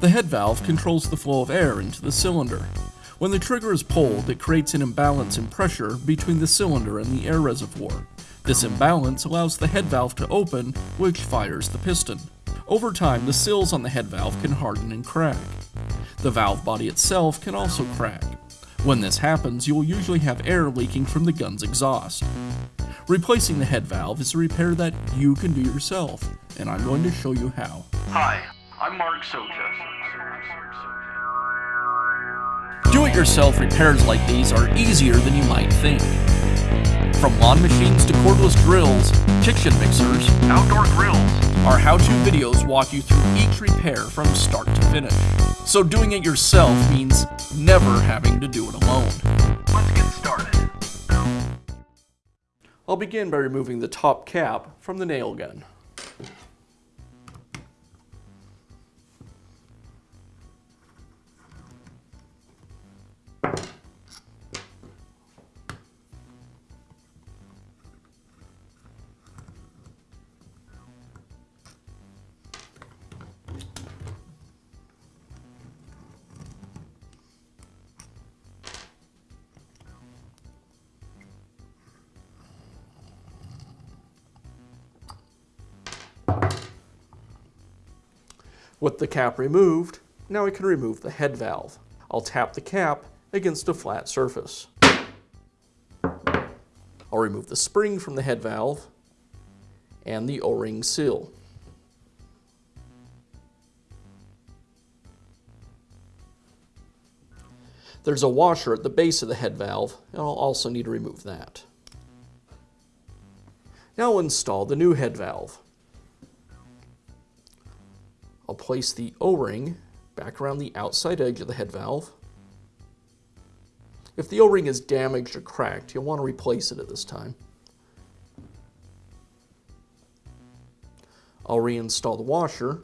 The head valve controls the flow of air into the cylinder. When the trigger is pulled, it creates an imbalance in pressure between the cylinder and the air reservoir. This imbalance allows the head valve to open, which fires the piston. Over time, the seals on the head valve can harden and crack. The valve body itself can also crack. When this happens, you will usually have air leaking from the gun's exhaust. Replacing the head valve is a repair that you can do yourself, and I'm going to show you how. Hi, I'm Mark Socha. Do-it-yourself repairs like these are easier than you might think. From lawn machines to cordless drills, kitchen mixers, Outdoor grills. our how-to videos walk you through each repair from start to finish. So doing it yourself means never having to do it alone. Let's get started. I'll begin by removing the top cap from the nail gun. With the cap removed, now I can remove the head valve. I'll tap the cap against a flat surface. I'll remove the spring from the head valve and the O-ring seal. There's a washer at the base of the head valve, and I'll also need to remove that. Now I'll install the new head valve. I'll place the O-ring back around the outside edge of the head valve. If the O-ring is damaged or cracked, you'll want to replace it at this time. I'll reinstall the washer,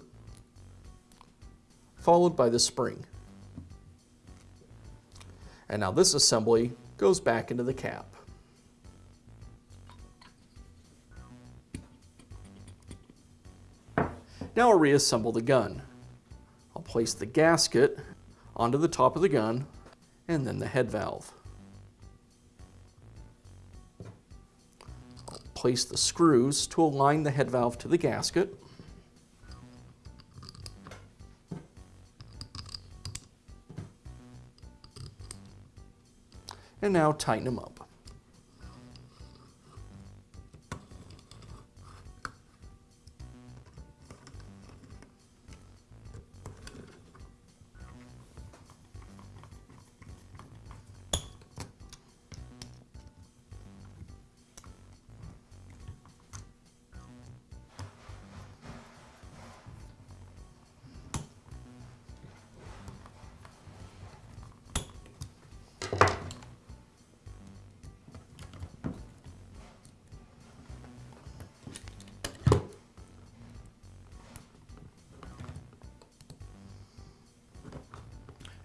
followed by the spring. And now this assembly goes back into the cap. Now I'll reassemble the gun. I'll place the gasket onto the top of the gun and then the head valve. I'll place the screws to align the head valve to the gasket. And now tighten them up.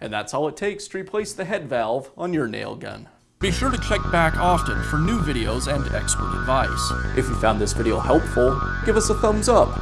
And that's all it takes to replace the head valve on your nail gun. Be sure to check back often for new videos and expert advice. If you found this video helpful, give us a thumbs up.